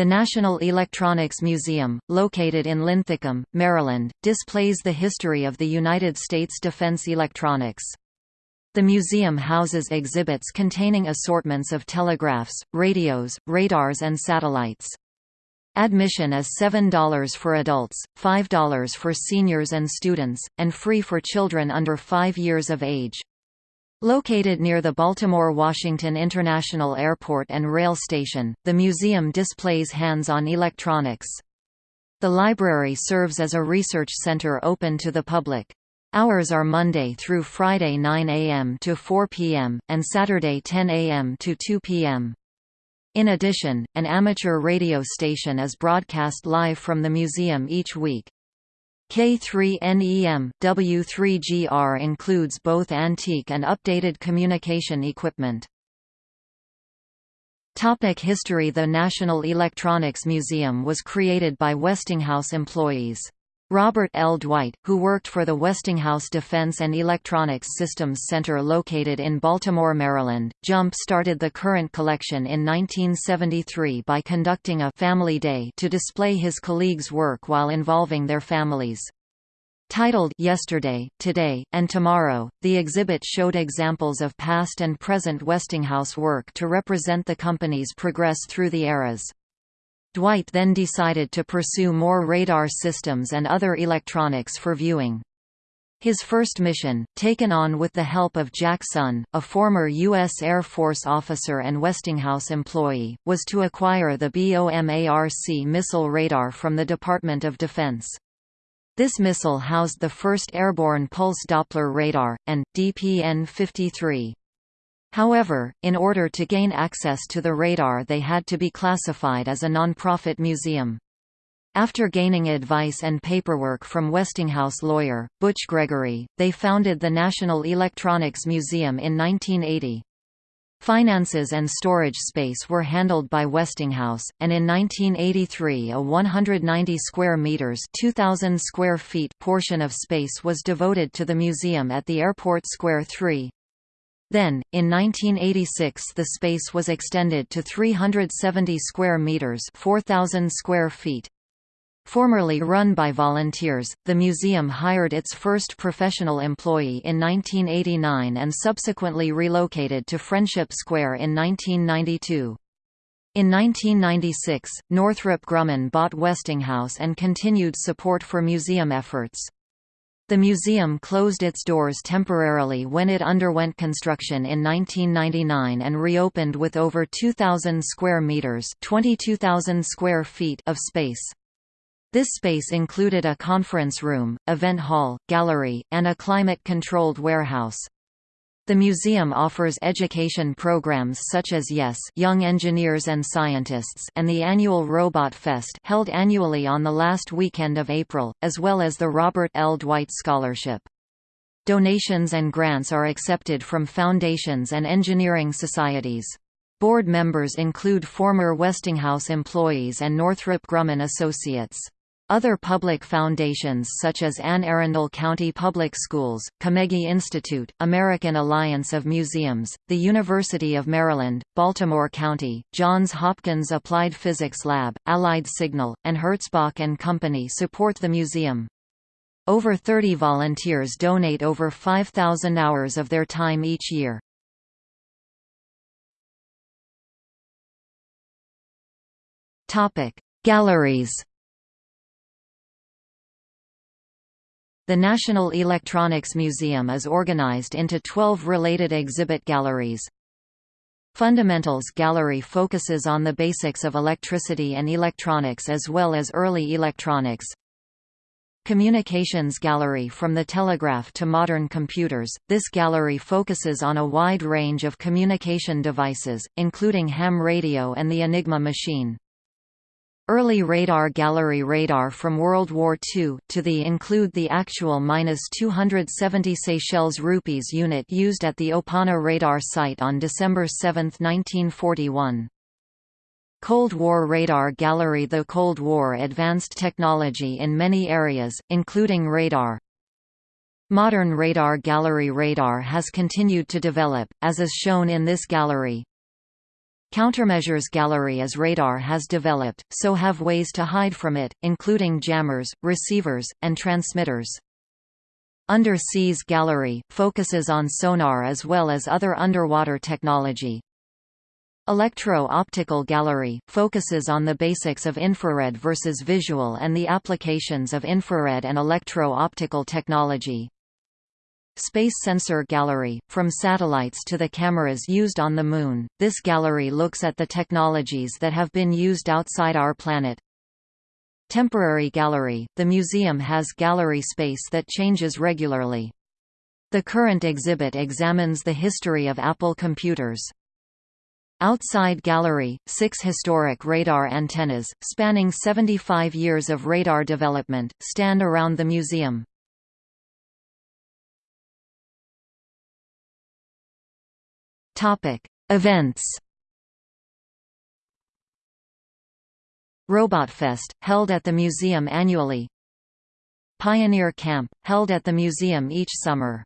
The National Electronics Museum, located in Linthicum, Maryland, displays the history of the United States defense electronics. The museum houses exhibits containing assortments of telegraphs, radios, radars and satellites. Admission is $7 for adults, $5 for seniors and students, and free for children under 5 years of age. Located near the Baltimore-Washington International Airport and rail station, the museum displays hands-on electronics. The library serves as a research center open to the public. Hours are Monday through Friday 9 a.m. to 4 p.m., and Saturday 10 a.m. to 2 p.m. In addition, an amateur radio station is broadcast live from the museum each week. K3NEM, W3GR includes both antique and updated communication equipment. Topic History The National Electronics Museum was created by Westinghouse employees. Robert L. Dwight, who worked for the Westinghouse Defense and Electronics Systems Center located in Baltimore, Maryland, jump-started the current collection in 1973 by conducting a «Family Day» to display his colleagues' work while involving their families. Titled Yesterday, Today, and Tomorrow, the exhibit showed examples of past and present Westinghouse work to represent the company's progress through the eras. Dwight then decided to pursue more radar systems and other electronics for viewing. His first mission, taken on with the help of Jack Sun, a former U.S. Air Force officer and Westinghouse employee, was to acquire the BOMARC missile radar from the Department of Defense. This missile housed the first airborne pulse Doppler radar, and, DPN-53. However, in order to gain access to the radar they had to be classified as a nonprofit museum. After gaining advice and paperwork from Westinghouse lawyer, Butch Gregory, they founded the National Electronics Museum in 1980. Finances and storage space were handled by Westinghouse, and in 1983 a 190 square meters (2000 square feet) portion of space was devoted to the museum at the Airport Square 3. Then, in 1986 the space was extended to 370 square meters 4,000 square feet. Formerly run by volunteers, the museum hired its first professional employee in 1989 and subsequently relocated to Friendship Square in 1992. In 1996, Northrop Grumman bought Westinghouse and continued support for museum efforts. The museum closed its doors temporarily when it underwent construction in 1999 and reopened with over 2,000 square meters (22,000 square feet) of space. This space included a conference room, event hall, gallery, and a climate-controlled warehouse. The museum offers education programs such as YES Young Engineers and Scientists and the annual Robot Fest held annually on the last weekend of April, as well as the Robert L. Dwight Scholarship. Donations and grants are accepted from foundations and engineering societies. Board members include former Westinghouse employees and Northrop Grumman Associates. Other public foundations such as Anne Arundel County Public Schools, Carnegie Institute, American Alliance of Museums, the University of Maryland, Baltimore County, Johns Hopkins Applied Physics Lab, Allied Signal, and Herzbach and Company support the museum. Over 30 volunteers donate over 5,000 hours of their time each year. Galleries The National Electronics Museum is organized into 12 related exhibit galleries. Fundamentals Gallery focuses on the basics of electricity and electronics as well as early electronics. Communications Gallery From the telegraph to modern computers, this gallery focuses on a wide range of communication devices, including ham radio and the Enigma machine. Early radar gallery radar from World War II, to the include the actual -270 Seychelles rupees unit used at the Opana radar site on December 7, 1941. Cold War Radar Gallery The Cold War advanced technology in many areas, including radar. Modern radar gallery radar has continued to develop, as is shown in this gallery. Countermeasures gallery As radar has developed, so have ways to hide from it, including jammers, receivers, and transmitters. Under Seas Gallery, focuses on sonar as well as other underwater technology. Electro-optical gallery, focuses on the basics of infrared versus visual and the applications of infrared and electro-optical technology. Space Sensor Gallery, from satellites to the cameras used on the Moon, this gallery looks at the technologies that have been used outside our planet, Temporary gallery – The museum has gallery space that changes regularly. The current exhibit examines the history of Apple computers. Outside gallery – Six historic radar antennas, spanning 75 years of radar development, stand around the museum. Events Robotfest, held at the museum annually. Pioneer Camp, held at the museum each summer